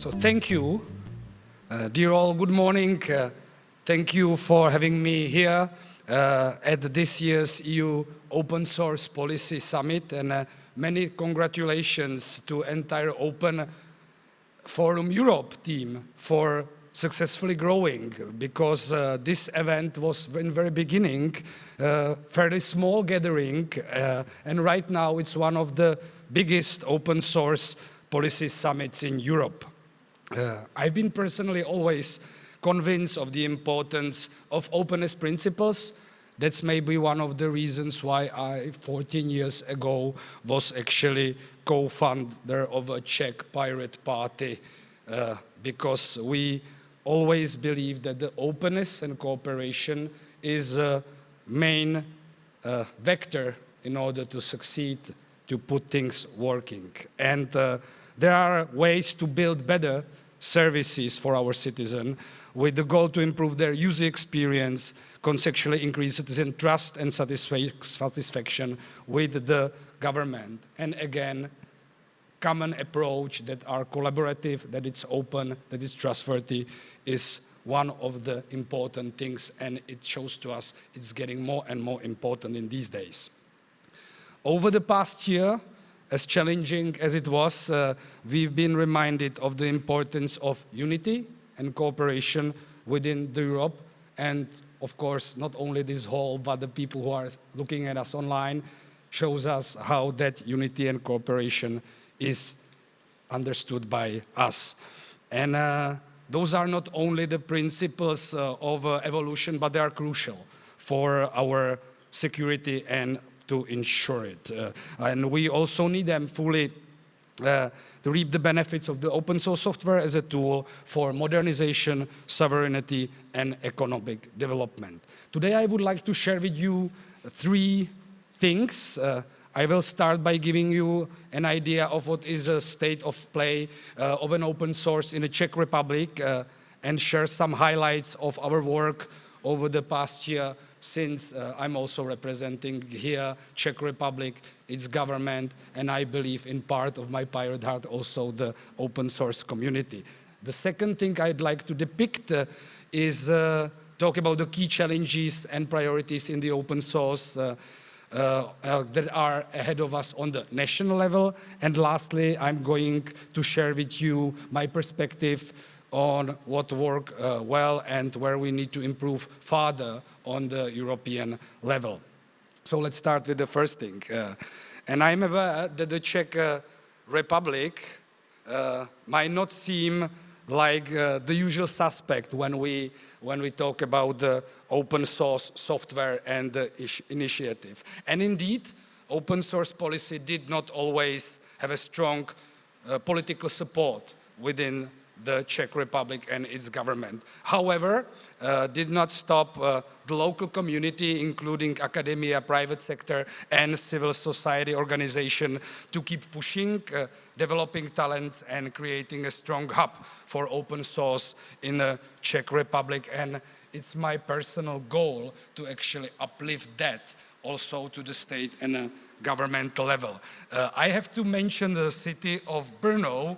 So thank you. Uh, dear all, good morning. Uh, thank you for having me here uh, at this year's EU Open Source Policy Summit and uh, many congratulations to entire Open Forum Europe team for successfully growing because uh, this event was in very beginning uh, fairly small gathering uh, and right now it's one of the biggest open source policy summits in Europe. Uh, I've been personally always convinced of the importance of openness principles. That's maybe one of the reasons why I, 14 years ago, was actually co-founder of a Czech pirate party uh, because we always believe that the openness and cooperation is a main uh, vector in order to succeed, to put things working. And uh, there are ways to build better services for our citizens with the goal to improve their user experience, conceptually increase citizen trust and satisfaction with the government. And again, common approach that are collaborative, that it's open, that it's trustworthy is one of the important things and it shows to us it's getting more and more important in these days. Over the past year, as challenging as it was, uh, we've been reminded of the importance of unity and cooperation within Europe. And of course, not only this hall, but the people who are looking at us online shows us how that unity and cooperation is understood by us. And uh, those are not only the principles uh, of uh, evolution, but they are crucial for our security and to ensure it. Uh, and we also need them fully uh, to reap the benefits of the open source software as a tool for modernization, sovereignty, and economic development. Today I would like to share with you three things. Uh, I will start by giving you an idea of what is a state of play uh, of an open source in the Czech Republic uh, and share some highlights of our work over the past year since uh, I'm also representing here Czech Republic, its government, and I believe in part of my pirate heart also the open source community. The second thing I'd like to depict uh, is uh, talk about the key challenges and priorities in the open source uh, uh, uh, that are ahead of us on the national level. And lastly, I'm going to share with you my perspective on what worked uh, well and where we need to improve further on the European level. So let's start with the first thing. Uh, and I'm aware that the Czech uh, Republic uh, might not seem like uh, the usual suspect when we, when we talk about the open source software and the initiative. And indeed, open source policy did not always have a strong uh, political support within the Czech Republic and its government. However, uh, did not stop uh, the local community, including academia, private sector, and civil society organization to keep pushing, uh, developing talents, and creating a strong hub for open source in the Czech Republic. And it's my personal goal to actually uplift that also to the state and a governmental level. Uh, I have to mention the city of Brno,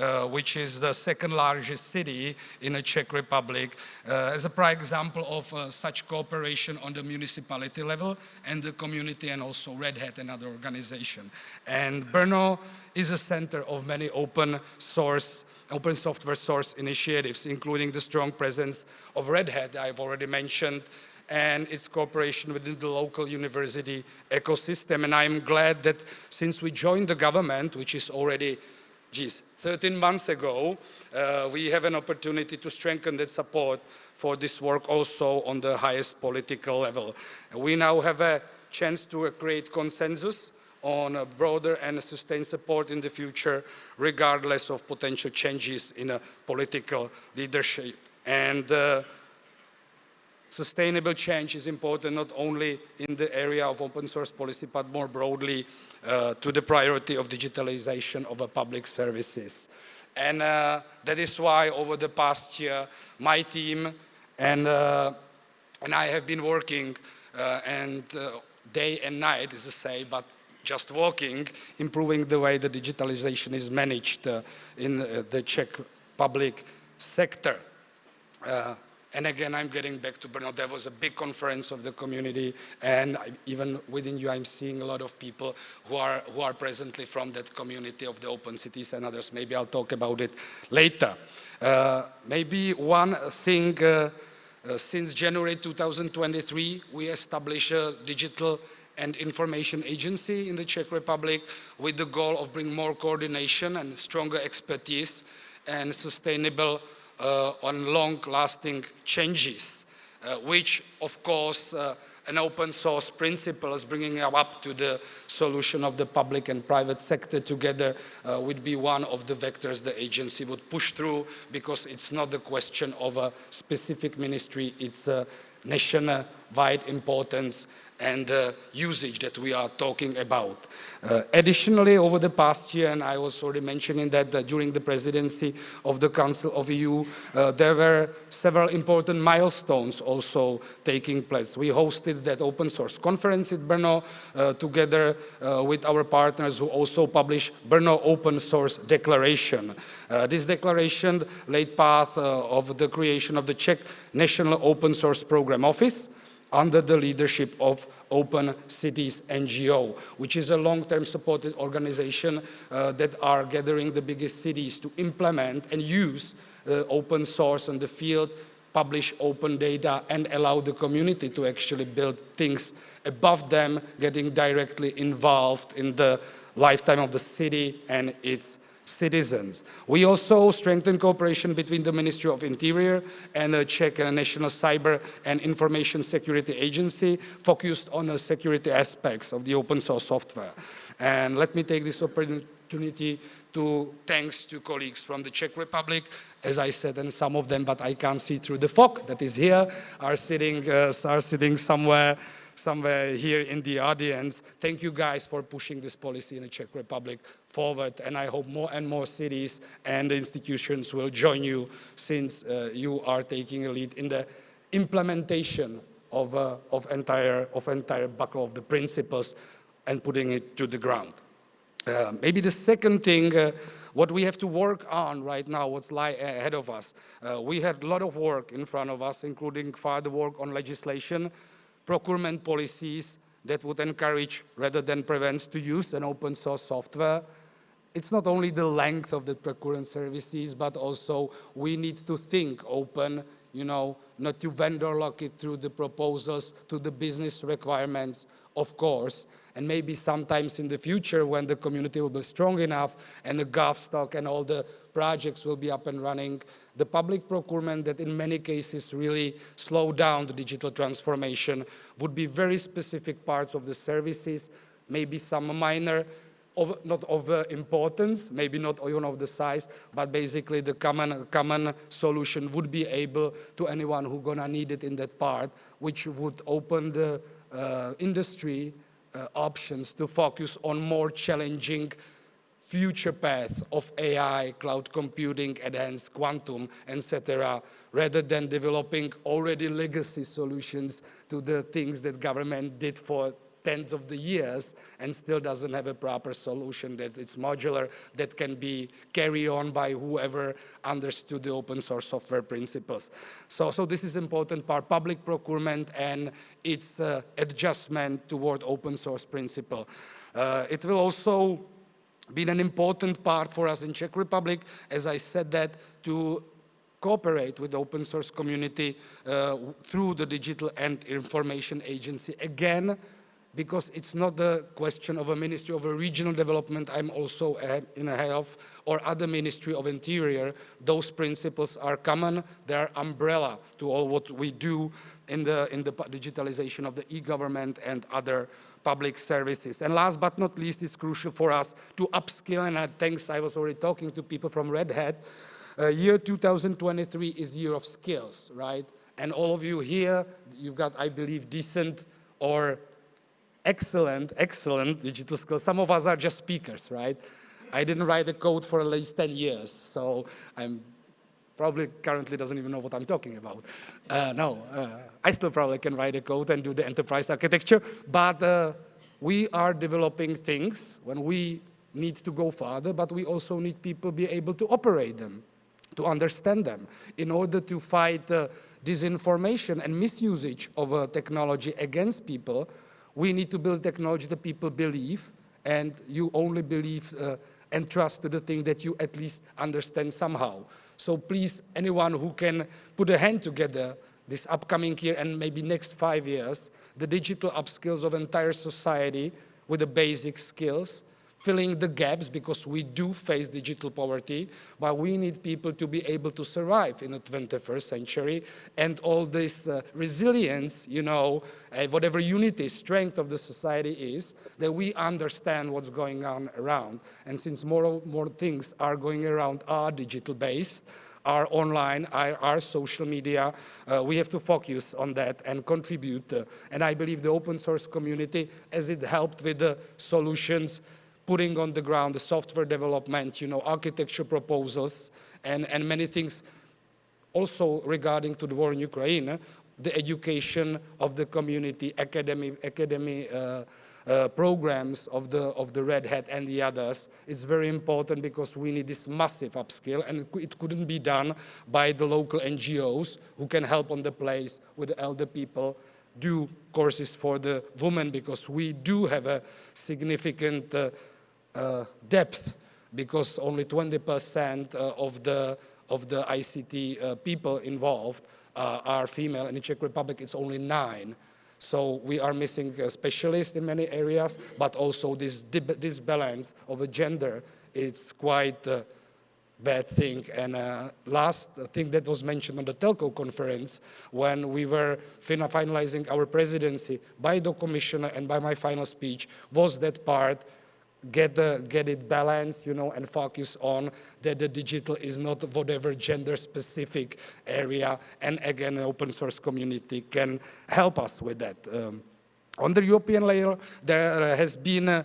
uh, which is the second largest city in the Czech Republic, uh, as a prime example of uh, such cooperation on the municipality level and the community and also Red Hat and other organization. And Brno is a center of many open source open software source initiatives, including the strong presence of Red Hat I've already mentioned, and its cooperation within the local university ecosystem. And I'm glad that since we joined the government, which is already, geez, 13 months ago, uh, we have an opportunity to strengthen that support for this work also on the highest political level. We now have a chance to create consensus on a broader and sustained support in the future, regardless of potential changes in a political leadership. And uh, sustainable change is important not only in the area of open source policy, but more broadly uh, to the priority of digitalization of public services. And uh, that is why over the past year, my team and, uh, and I have been working uh, and uh, day and night, is to say, but just working, improving the way the digitalization is managed uh, in the Czech public sector. And again, I'm getting back to Brno. There was a big conference of the community, and even within you, I'm seeing a lot of people who are, who are presently from that community of the open cities and others. Maybe I'll talk about it later. Uh, maybe one thing, uh, uh, since January 2023, we established a digital and information agency in the Czech Republic with the goal of bringing more coordination and stronger expertise and sustainable on long-lasting changes, uh, which, of course, uh, an open source principle is bringing up to the solution of the public and private sector together uh, would be one of the vectors the agency would push through because it's not the question of a specific ministry, it's a national-wide importance and uh, usage that we are talking about. Uh, additionally, over the past year, and I was already mentioning that uh, during the presidency of the Council of EU, uh, there were several important milestones also taking place. We hosted that open source conference in Brno uh, together with our partners who also published Brno Open Source Declaration. this declaration laid path of the creation of the Czech National Open Source Program Office, under the leadership of Open Cities NGO, which is a long-term supported organization uh, that are gathering the biggest cities to implement and use uh, open source on the field, publish open data and allow the community to actually build things above them, getting directly involved in the lifetime of the city and its citizens. We also strengthen cooperation between the Ministry of Interior and the Czech National Cyber and Information Security Agency focused on the security aspects of the open source software. And let me take this opportunity to thanks to colleagues from the Czech Republic, as I said, and some of them, but I can't see through the fog that is here, are sitting, uh, are sitting somewhere somewhere here in the audience. Thank you guys for pushing this policy in the Czech Republic forward and I hope more and more cities and institutions will join you since uh, you are taking a lead in the implementation of, uh, of, entire, of entire buckle of the principles and putting it to the ground. Uh, maybe the second thing uh, what we have to work on right now, what's ahead of us. Uh, we had a lot of work in front of us, including further work on legislation, procurement policies that would encourage rather than prevent to use an open source software. It's not only the length of the procurement services, but also we need to think open, you know, not to vendor lock it through the proposals to the business requirements, of course, and maybe sometimes in the future when the community will be strong enough and the GovStack and all the projects will be up and running, the public procurement that in many cases really slow down the digital transformation would be very specific parts of the services, maybe some minor of, not of uh, importance, maybe not even of the size, but basically the common, common solution would be able to anyone who gonna need it in that part, which would open the uh, industry uh, options to focus on more challenging future path of AI, cloud computing, advanced quantum, etc., rather than developing already legacy solutions to the things that government did for tens of the years and still doesn't have a proper solution that it's modular, that can be carried on by whoever understood the open source software principles. So, so this is important part, public procurement and its uh, adjustment toward open source principle. Uh, it will also be an important part for us in Czech Republic, as I said that, to cooperate with the open source community uh, through the Digital and Information Agency. Again, because it's not the question of a Ministry of a Regional Development I'm also in a head of, or other Ministry of Interior. Those principles are common, they are umbrella to all what we do in the, in the digitalization of the e-government and other public services. And last but not least, it's crucial for us to upskill, and I, thanks, I was already talking to people from Red Hat. Uh, year 2023 is year of skills, right? And all of you here, you've got, I believe, decent or excellent, excellent digital skills. Some of us are just speakers, right? I didn't write a code for at least 10 years, so I'm probably currently doesn't even know what I'm talking about. Uh, no, uh, I still probably can write a code and do the enterprise architecture, but uh, we are developing things when we need to go further, but we also need people be able to operate them. to understand them. In order to fight uh, disinformation and misusage of uh, technology against people, we need to build technology that people believe, and you only believe uh, and trust to the thing that you at least understand somehow. So please, anyone who can put a hand together this upcoming year and maybe next five years, the digital upskills of entire society with the basic skills, filling the gaps because we do face digital poverty, but we need people to be able to survive in the 21st century and all this uh, resilience, you know, uh, whatever unity, strength of the society is, that we understand what's going on around. And since more, more things are going around are digital based, are online, are, are social media. Uh, we have to focus on that and contribute. Uh, and I believe the open source community, as it helped with the solutions, putting on the ground the software development, you know, architecture proposals, and, and many things also regarding to the war in Ukraine, the education of the community, academy, academy uh, uh, programs of the, of the Red Hat and the others, it's very important because we need this massive upskill and it couldn't be done by the local NGOs who can help on the place with the elder people, do courses for the women because we do have a significant uh, depth because only 20% uh, of the of the ICT uh, people involved are female. In the Czech Republic, it's only nine. So we are missing specialists in many areas, but also this this balance of a gender, is quite a bad thing. And uh, last thing that was mentioned on the telco conference, when we were finalizing our presidency by the commissioner and by my final speech, was that part get, the, get it balanced, you know, and focus on that the digital is not whatever gender specific area. And again, an open source community can help us with that. Um, on the European layer, there has been uh,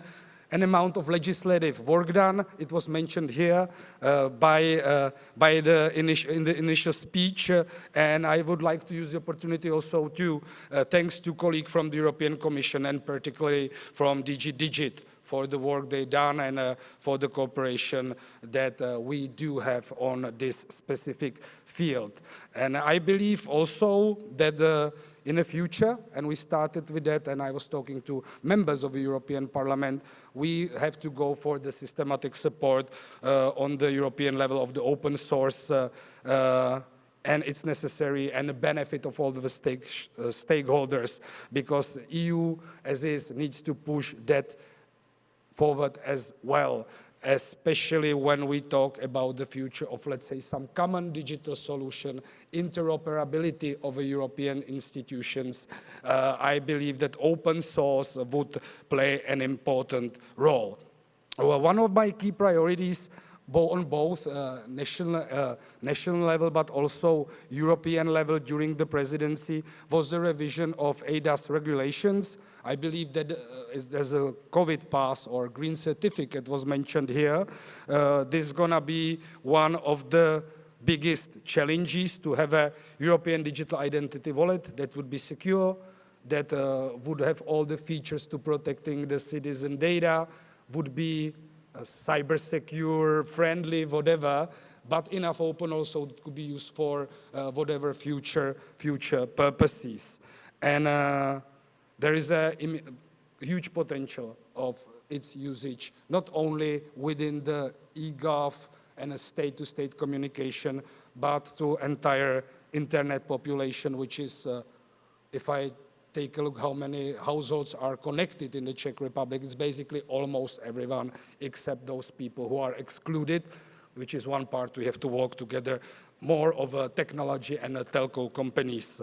an amount of legislative work done. It was mentioned here uh, by, uh, by the in the initial speech, uh, and I would like to use the opportunity also to, uh, thanks to colleagues from the European Commission and particularly from DG Digit for the work they've done and uh, for the cooperation that uh, we do have on this specific field. And I believe also that uh, in the future, and we started with that, and I was talking to members of the European Parliament, we have to go for the systematic support uh, on the European level of the open source uh, and it's necessary and the benefit of all the stake, uh, stakeholders because EU as is needs to push that forward as well, especially when we talk about the future of, let's say, some common digital solution, interoperability of European institutions. Uh, I believe that open source would play an important role. Well, one of my key priorities on both uh, national, uh, national level but also European level during the presidency was the revision of eIDAS regulations. I believe that uh, there's a COVID pass or green certificate was mentioned here. Uh, this is going to be one of the biggest challenges to have a European digital identity wallet that would be secure, that uh, would have all the features to protecting the citizen data, would be cyber secure, friendly, whatever, but enough open also could be used for uh, whatever future future purposes. And uh, there is a huge potential of its usage, not only within the eGov and a state-to-state -state communication, but to entire internet population, which is, uh, if I take a look how many households are connected in the Czech Republic, it's basically almost everyone except those people who are excluded, which is one part we have to work together, more of a technology and a telco companies.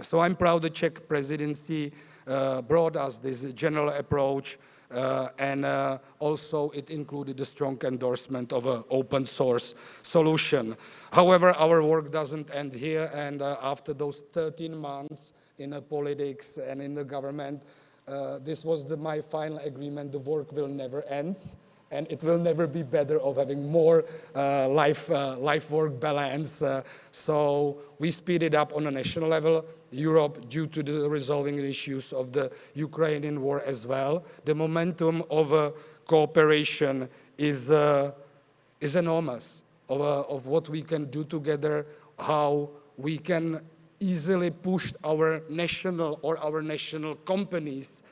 So I'm proud the Czech presidency uh, brought us this general approach uh, and uh, also it included a strong endorsement of an open source solution. However, our work doesn't end here and uh, after those 13 months in politics and in the government, uh, this was the, my final agreement, the work will never end and it will never be better of having more uh, life, uh, life work balance. Uh, so we speed it up on a national level. Europe, due to the resolving issues of the Ukrainian war as well, the momentum of uh, cooperation is, uh, is enormous. of, uh, of what we can do together, how we can easily push our national or our national companies'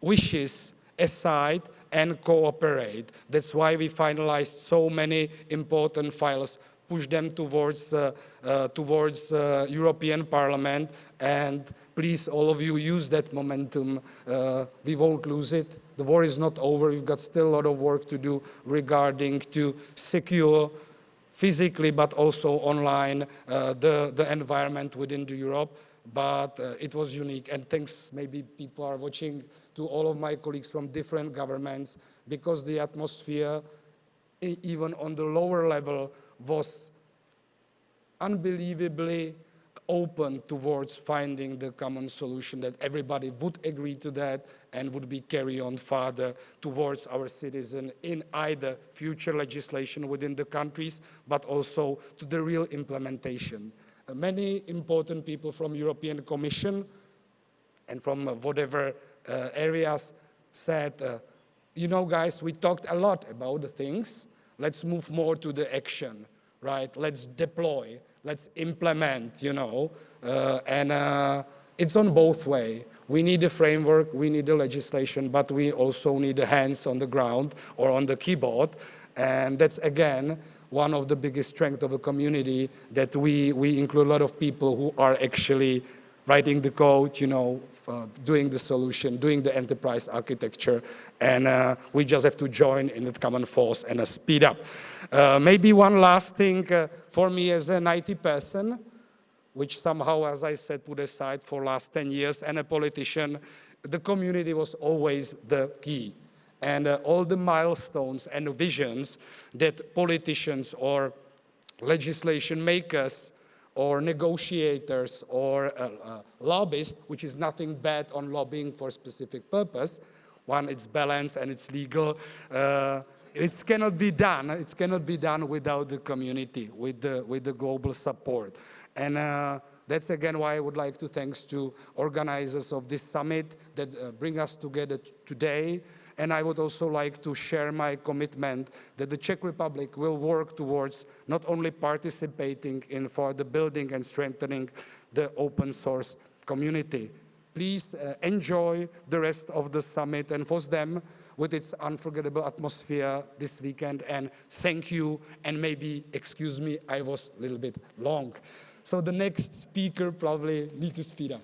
wishes aside and cooperate. That's why we finalized so many important files, push them towards, uh, uh, towards uh, European Parliament, and please, all of you, use that momentum. Uh, we won't lose it. The war is not over. We've got still a lot of work to do regarding to secure physically, but also online, uh, the, the environment within the Europe but uh, it was unique. And thanks, maybe people are watching, to all of my colleagues from different governments, because the atmosphere, even on the lower level, was unbelievably open towards finding the common solution that everybody would agree to that and would be carry on further towards our citizen in either future legislation within the countries, but also to the real implementation. Uh, many important people from European Commission and from uh, whatever uh, areas said, you know, guys, we talked a lot about the things. Let's move more to the action, right? Let's deploy, let's implement, you know, uh, and uh, it's on both way. We need a framework, we need a legislation, but we also need the hands on the ground or on the keyboard. And that's, again, one of the biggest strengths of a community that we, we include a lot of people who are actually writing the code, you know, uh, doing the solution, doing the enterprise architecture, and uh, we just have to join in the common force and uh, speed up. Uh, maybe one last thing uh, for me as an IT person, which somehow, as I said, put aside for last 10 years, and a politician, the community was always the key and uh, all the milestones and visions that politicians or legislation makers or negotiators or uh, uh, lobbyists, which is nothing bad on lobbying for specific purpose. One, it's balanced and it's legal. Uh, it cannot be done. It cannot be done without the community, with the, with the global support. And uh, that's again why I would like to thanks to organizers of this summit that uh, bring us together today. And I would also like to share my commitment that the Czech Republic will work towards not only participating in for the building and strengthening the open source community. Please uh, enjoy the rest of the summit and for them with its unforgettable atmosphere this weekend and thank you and maybe excuse me I was a little bit long. So the next speaker probably need to speed up.